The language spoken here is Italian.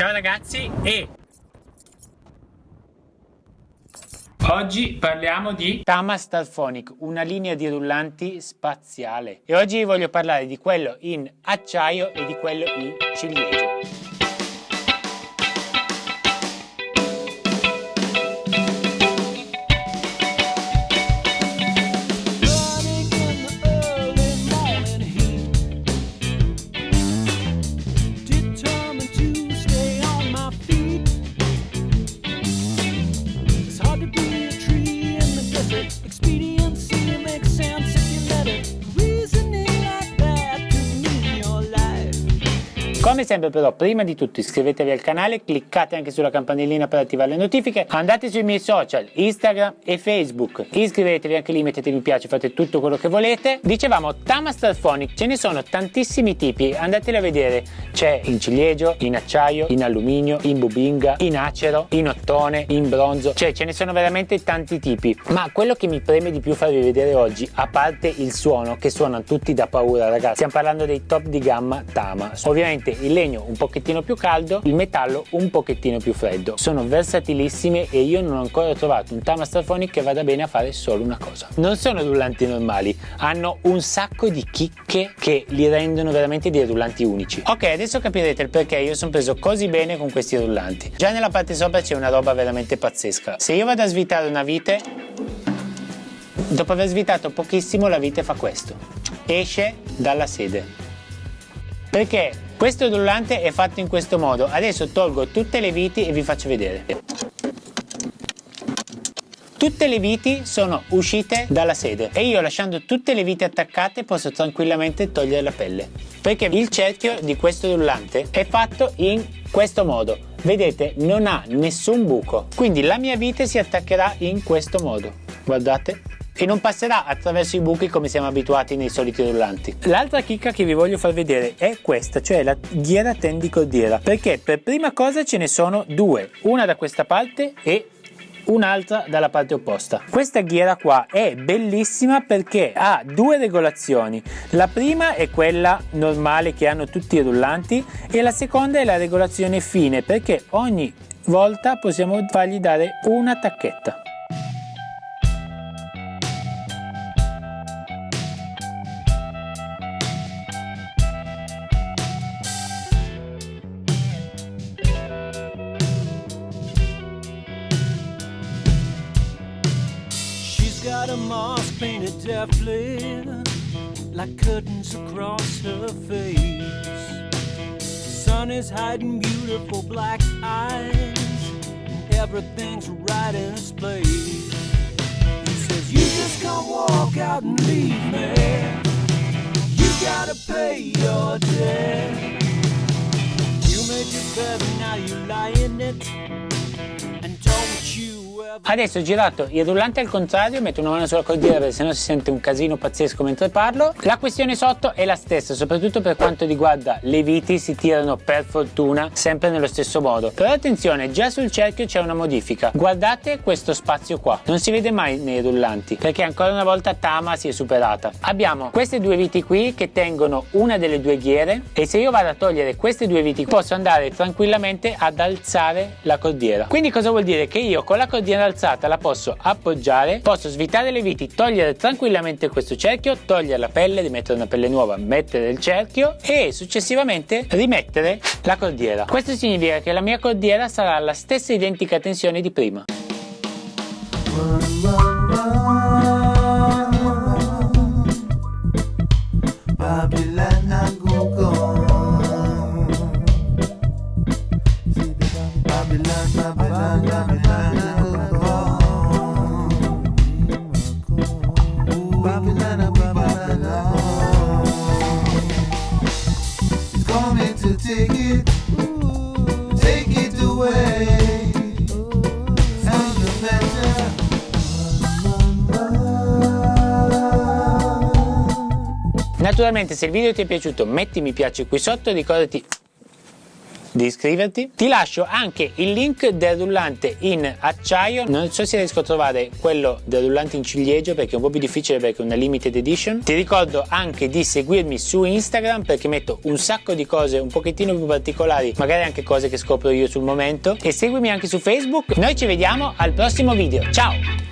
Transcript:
Ciao ragazzi e Oggi parliamo di Tama Starphonic, una linea di rullanti spaziale. E oggi voglio parlare di quello in acciaio e di quello in ciliegio. Come sempre però prima di tutto iscrivetevi al canale, cliccate anche sulla campanellina per attivare le notifiche, andate sui miei social, Instagram e Facebook, iscrivetevi anche lì, mettete mi piace, fate tutto quello che volete. Dicevamo Tama Starphonic, ce ne sono tantissimi tipi, andateli a vedere, c'è in ciliegio, in acciaio, in alluminio, in bubinga, in acero, in ottone, in bronzo, cioè ce ne sono veramente tanti tipi, ma quello che mi preme di più farvi vedere oggi, a parte il suono, che suonano tutti da paura ragazzi, stiamo parlando dei top di gamma Tama, ovviamente ovviamente il legno un pochettino più caldo, il metallo un pochettino più freddo. Sono versatilissime e io non ho ancora trovato un Tama Starphonic che vada bene a fare solo una cosa. Non sono rullanti normali, hanno un sacco di chicche che li rendono veramente dei rullanti unici. Ok, adesso capirete il perché io sono preso così bene con questi rullanti. Già nella parte sopra c'è una roba veramente pazzesca. Se io vado a svitare una vite, dopo aver svitato pochissimo la vite fa questo. Esce dalla sede. Perché questo rullante è fatto in questo modo. Adesso tolgo tutte le viti e vi faccio vedere. Tutte le viti sono uscite dalla sede e io lasciando tutte le viti attaccate posso tranquillamente togliere la pelle. Perché il cerchio di questo rullante è fatto in questo modo. Vedete non ha nessun buco. Quindi la mia vite si attaccherà in questo modo. Guardate e non passerà attraverso i buchi come siamo abituati nei soliti rullanti. L'altra chicca che vi voglio far vedere è questa, cioè la ghiera tendicordiera, perché per prima cosa ce ne sono due, una da questa parte e un'altra dalla parte opposta. Questa ghiera qua è bellissima perché ha due regolazioni. La prima è quella normale che hanno tutti i rullanti e la seconda è la regolazione fine perché ogni volta possiamo fargli dare una tacchetta. Got a mask painted deftly like curtains across her face. The sun is hiding beautiful black eyes, and everything's right in its place. He says, You just can't walk out and leave me. You gotta pay your debt. You made your bed, now you lie in it. Adesso ho girato il rullante al contrario, metto una mano sulla cordiera perché sennò si sente un casino pazzesco mentre parlo. La questione sotto è la stessa, soprattutto per quanto riguarda le viti si tirano per fortuna sempre nello stesso modo. Però attenzione, già sul cerchio c'è una modifica. Guardate questo spazio qua, non si vede mai nei rullanti perché ancora una volta Tama si è superata. Abbiamo queste due viti qui che tengono una delle due ghiere e se io vado a togliere queste due viti posso andare tranquillamente ad alzare la cordiera. Quindi cosa vuol dire? Che io con la cordiera alzata la posso appoggiare, posso svitare le viti, togliere tranquillamente questo cerchio, togliere la pelle, rimettere una pelle nuova, mettere il cerchio e successivamente rimettere la cordiera. Questo significa che la mia cordiera sarà alla stessa identica tensione di prima. Naturalmente se il video ti è piaciuto metti mi piace qui sotto, ricordati di iscriverti. Ti lascio anche il link del rullante in acciaio, non so se riesco a trovare quello del rullante in ciliegio perché è un po' più difficile perché è una limited edition. Ti ricordo anche di seguirmi su Instagram perché metto un sacco di cose un pochettino più particolari, magari anche cose che scopro io sul momento e seguimi anche su Facebook. Noi ci vediamo al prossimo video. Ciao!